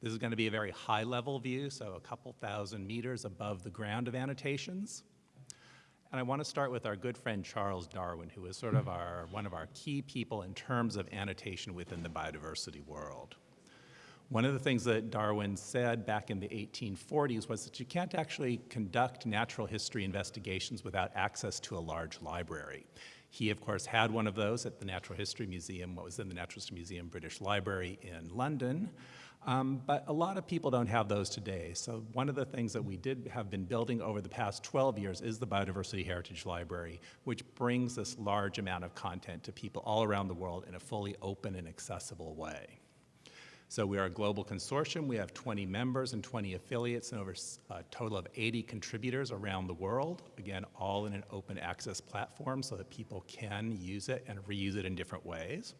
This is going to be a very high level view, so a couple thousand meters above the ground of annotations. And I want to start with our good friend Charles Darwin, who is sort of our, one of our key people in terms of annotation within the biodiversity world. One of the things that Darwin said back in the 1840s was that you can't actually conduct natural history investigations without access to a large library. He, of course, had one of those at the Natural History Museum, what was in the Natural History Museum British Library in London. Um, but a lot of people don't have those today. So one of the things that we did have been building over the past 12 years is the Biodiversity Heritage Library, which brings this large amount of content to people all around the world in a fully open and accessible way. So we are a global consortium. We have 20 members and 20 affiliates and over a total of 80 contributors around the world. Again, all in an open access platform so that people can use it and reuse it in different ways.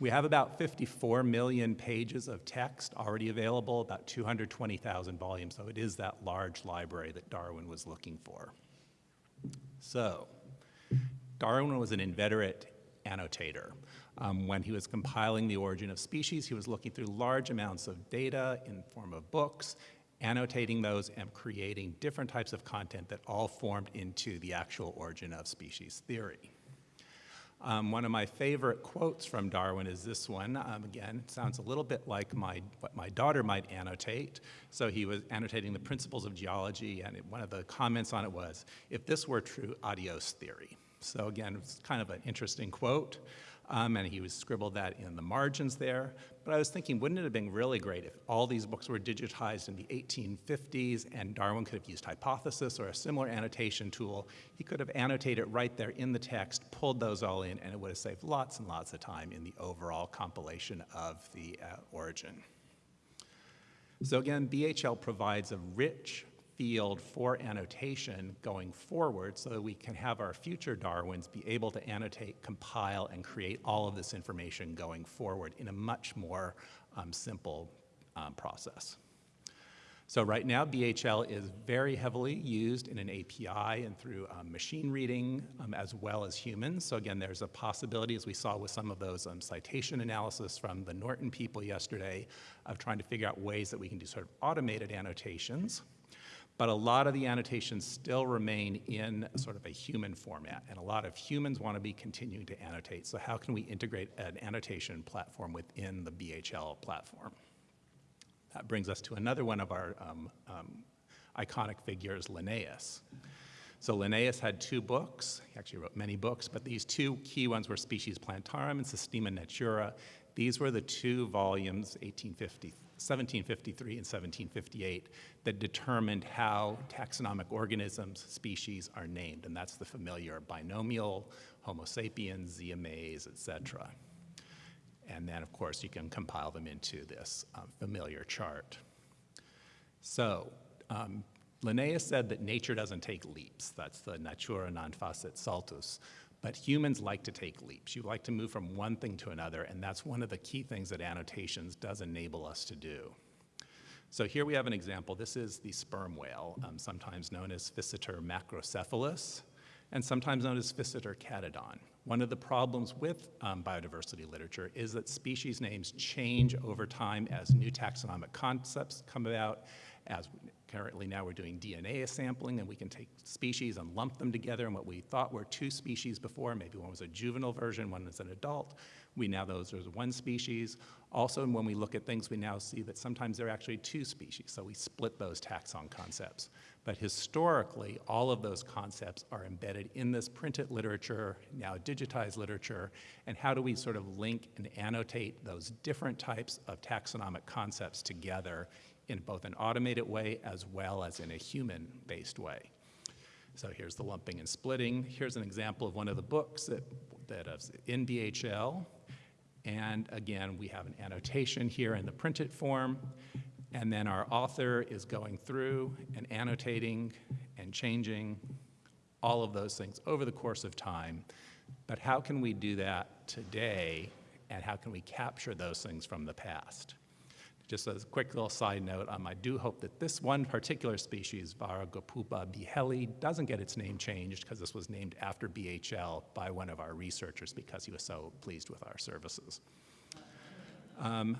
We have about 54 million pages of text already available, about 220,000 volumes, so it is that large library that Darwin was looking for. So, Darwin was an inveterate annotator. Um, when he was compiling the origin of species, he was looking through large amounts of data in form of books, annotating those and creating different types of content that all formed into the actual origin of species theory. Um, one of my favorite quotes from Darwin is this one. Um, again, it sounds a little bit like my, what my daughter might annotate. So he was annotating the principles of geology, and one of the comments on it was, if this were true, adios theory. So again, it's kind of an interesting quote um, and he was scribbled that in the margins there. But I was thinking, wouldn't it have been really great if all these books were digitized in the 1850s and Darwin could have used Hypothesis or a similar annotation tool. He could have annotated right there in the text, pulled those all in, and it would have saved lots and lots of time in the overall compilation of the uh, origin. So again, BHL provides a rich field for annotation going forward so that we can have our future Darwins be able to annotate, compile, and create all of this information going forward in a much more um, simple um, process. So right now, BHL is very heavily used in an API and through um, machine reading um, as well as humans. So again, there's a possibility, as we saw with some of those um, citation analysis from the Norton people yesterday, of trying to figure out ways that we can do sort of automated annotations but a lot of the annotations still remain in sort of a human format, and a lot of humans want to be continuing to annotate. So how can we integrate an annotation platform within the BHL platform? That brings us to another one of our um, um, iconic figures, Linnaeus. So Linnaeus had two books. He actually wrote many books, but these two key ones were Species Plantarum and Systema Naturae. These were the two volumes, 1850, 1753 and 1758 that determined how taxonomic organisms, species are named, and that's the familiar binomial, Homo sapiens, Zea mays, et cetera. And then, of course, you can compile them into this um, familiar chart. So, um, Linnaeus said that nature doesn't take leaps. That's the natura non facit saltus. But humans like to take leaps. You like to move from one thing to another, and that's one of the key things that annotations does enable us to do. So here we have an example. This is the sperm whale, um, sometimes known as Physeter macrocephalus, and sometimes known as Physeter catodon. One of the problems with um, biodiversity literature is that species names change over time as new taxonomic concepts come about, as currently now we're doing DNA sampling and we can take species and lump them together and what we thought were two species before, maybe one was a juvenile version, one was an adult, we now those are one species. Also, when we look at things, we now see that sometimes they're actually two species, so we split those taxon concepts. But historically, all of those concepts are embedded in this printed literature, now digitized literature, and how do we sort of link and annotate those different types of taxonomic concepts together in both an automated way as well as in a human-based way. So here's the lumping and splitting. Here's an example of one of the books that, that is in BHL. And again, we have an annotation here in the printed form. And then our author is going through and annotating and changing all of those things over the course of time. But how can we do that today? And how can we capture those things from the past? Just as a quick little side note, um, I do hope that this one particular species, Vargapupa biheli, doesn't get its name changed because this was named after BHL by one of our researchers because he was so pleased with our services. Um,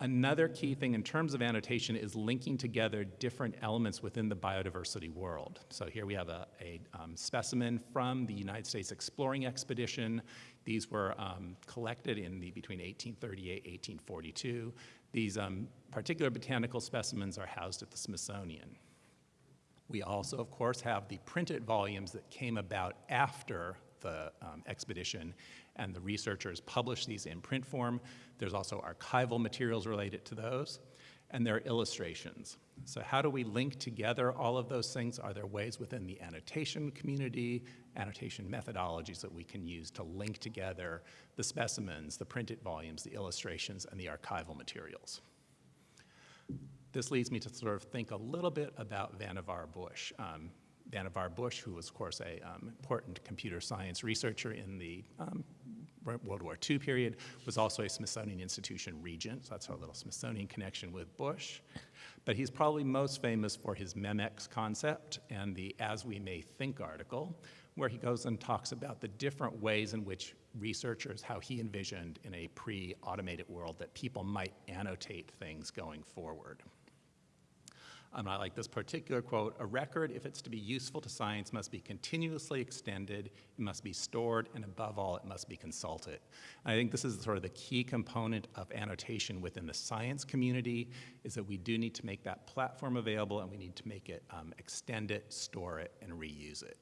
Another key thing in terms of annotation is linking together different elements within the biodiversity world. So here we have a, a um, specimen from the United States Exploring Expedition. These were um, collected in the between 1838 1842. These um, particular botanical specimens are housed at the Smithsonian. We also, of course, have the printed volumes that came about after the um, expedition, and the researchers publish these in print form. There's also archival materials related to those, and there are illustrations. So how do we link together all of those things? Are there ways within the annotation community, annotation methodologies that we can use to link together the specimens, the printed volumes, the illustrations, and the archival materials? This leads me to sort of think a little bit about Vannevar Bush. Um, Vannevar Bush, who was, of course, a um, important computer science researcher in the um, World War II period, was also a Smithsonian Institution regent, so that's our little Smithsonian connection with Bush. But he's probably most famous for his MEMEX concept and the As We May Think article, where he goes and talks about the different ways in which researchers, how he envisioned in a pre-automated world that people might annotate things going forward. Um, I like this particular quote, a record, if it's to be useful to science, must be continuously extended, it must be stored, and above all, it must be consulted. And I think this is sort of the key component of annotation within the science community, is that we do need to make that platform available and we need to make it, um, extend it, store it, and reuse it.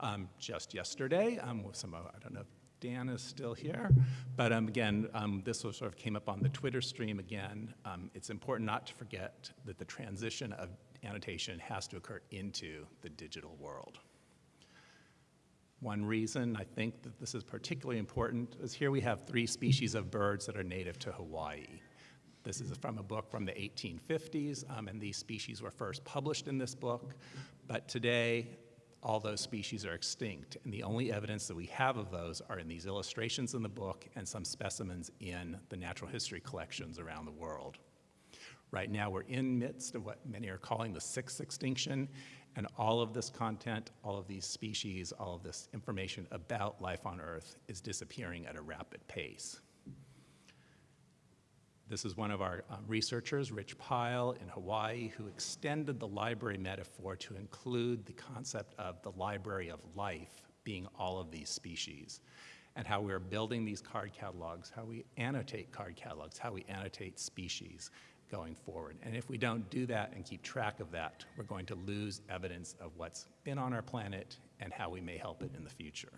Um, just yesterday, um, with some, I don't know if Dan is still here. But um, again, um, this sort of came up on the Twitter stream again. Um, it's important not to forget that the transition of annotation has to occur into the digital world. One reason I think that this is particularly important is here we have three species of birds that are native to Hawaii. This is from a book from the 1850s, um, and these species were first published in this book. But today, all those species are extinct. And the only evidence that we have of those are in these illustrations in the book and some specimens in the natural history collections around the world. Right now, we're in midst of what many are calling the sixth extinction, and all of this content, all of these species, all of this information about life on Earth is disappearing at a rapid pace. This is one of our um, researchers, Rich Pyle in Hawaii, who extended the library metaphor to include the concept of the library of life being all of these species and how we're building these card catalogs, how we annotate card catalogs, how we annotate species going forward. And if we don't do that and keep track of that, we're going to lose evidence of what's been on our planet and how we may help it in the future.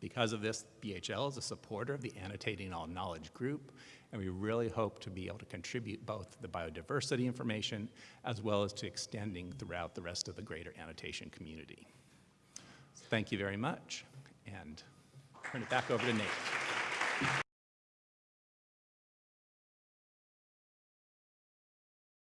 Because of this, BHL is a supporter of the Annotating All Knowledge group, and we really hope to be able to contribute both the biodiversity information as well as to extending throughout the rest of the greater annotation community. Thank you very much, and turn it back over to Nate.